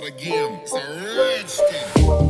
start again. It's a redstone.